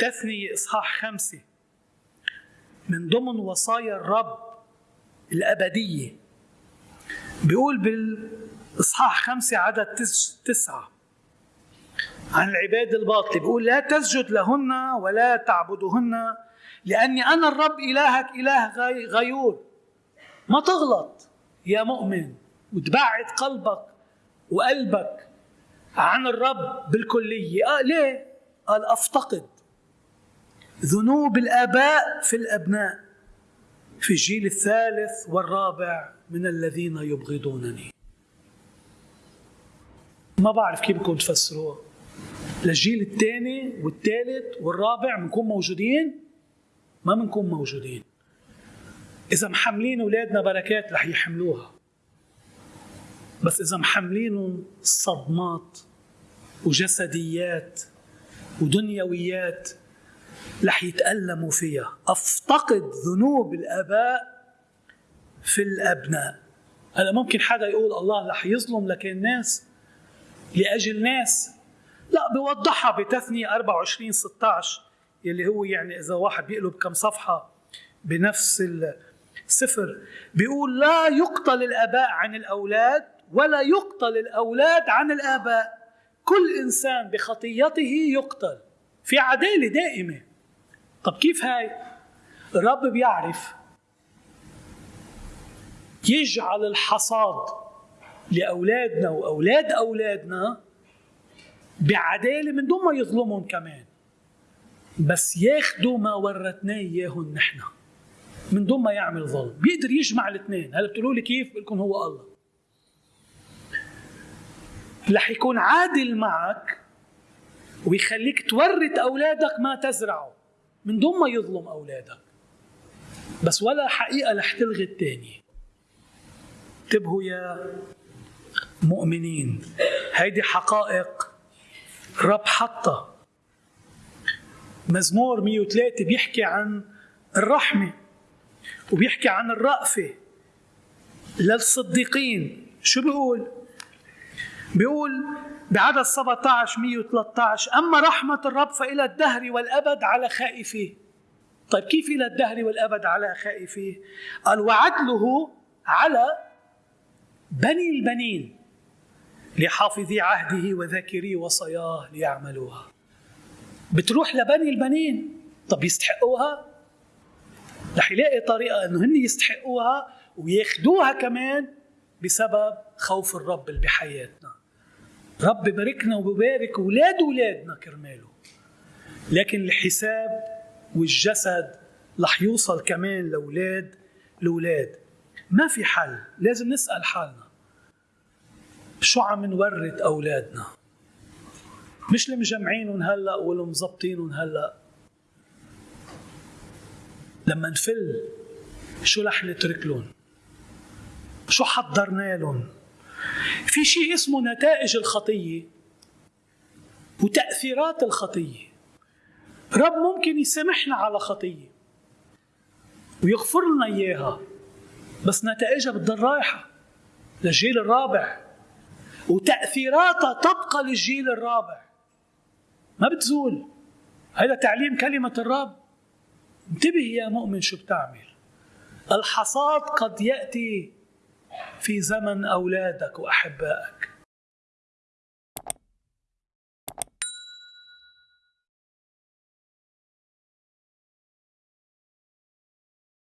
تثنية إصحاح خمسة. من ضمن وصايا الرب الأبدية. بيقول بالإصحاح خمسة عدد تسعة. عن العباد الباطل بيقول لا تسجد لهن ولا تعبدهن لأني أنا الرب إلهك إله غيور. ما تغلط يا مؤمن. وتبعد قلبك وقلبك عن الرب بالكلية. آه ليه؟ قال أفتقد. ذنوب الآباء في الأبناء. في الجيل الثالث والرابع من الذين يبغضونني. ما بعرف كيف بدكم تفسروها للجيل الثاني والثالث والرابع بنكون موجودين؟ ما بنكون موجودين. إذا محملين أولادنا بركات رح يحملوها. بس إذا محملينهم صدمات وجسديات ودنيويات رح يتألموا فيها. أفتقد ذنوب الآباء في الأبناء. هلا ممكن حدا يقول الله رح يظلم لكن ناس لأجل ناس. لا بوضحها بتثنية 24 16 يلي هو يعني إذا واحد بيقلب كم صفحة بنفس السفر بيقول لا يقتل الآباء عن الأولاد ولا يقتل الأولاد عن الآباء. كل إنسان بخطيته يقتل. في عدالة دائمة. طب كيف هاي؟ الرب بيعرف يجعل الحصاد لأولادنا وأولاد أولادنا بعدالة من دون ما يظلمهم كمان. بس ياخدوا ما ورثناه إياهم نحن من دون ما يعمل ظلم. بيقدر يجمع الاثنين. هلا بتقولوا لي كيف بقول هو الله. رح يكون عادل معك ويخليك تورث أولادك ما تزرعه. من دون ما يظلم أولادك. بس ولا حقيقة رح تلغي الثانية انتبهوا يا مؤمنين. هيدي حقائق الرب حطها. مزمور 103 بيحكي عن الرحمة وبيحكي عن الرأفة للصديقين. شو بيقول؟ بيقول بعدد 17 113 أما رحمة الرب فإلى الدهر والأبد على خائفيه. طيب كيف إلى الدهر والأبد على خائفيه؟ قال وعدله على بني البنين لحافظي عهده وذاكري وصاياه ليعملوها. بتروح لبني البنين. طب يستحقوها؟ رح يلاقي طريقة إنه هن يستحقوها وياخذوها كمان بسبب خوف الرب اللي بحياتنا. رب باركنا وببارك أولاد اولادنا كرماله. لكن الحساب والجسد رح يوصل كمان لأولاد الاولاد ما في حل لازم نسأل حالنا. شو عم نورث أولادنا؟ مش اللي مجمعينهم هلأ واللي مظبطينهم هلأ. لما نفل شو رح نترك لهم؟ شو حضرنا لهم؟ في شيء اسمه نتائج الخطية وتأثيرات الخطية. رب ممكن يسامحنا على خطية ويغفر لنا إياها بس نتائجها بتضل رايحة للجيل الرابع وتأثيراتها تبقى للجيل الرابع. ما بتزول. هذا تعليم كلمة الرب. انتبه يا مؤمن شو بتعمل. الحصاد قد يأتي في زمن أولادك وأحبائك.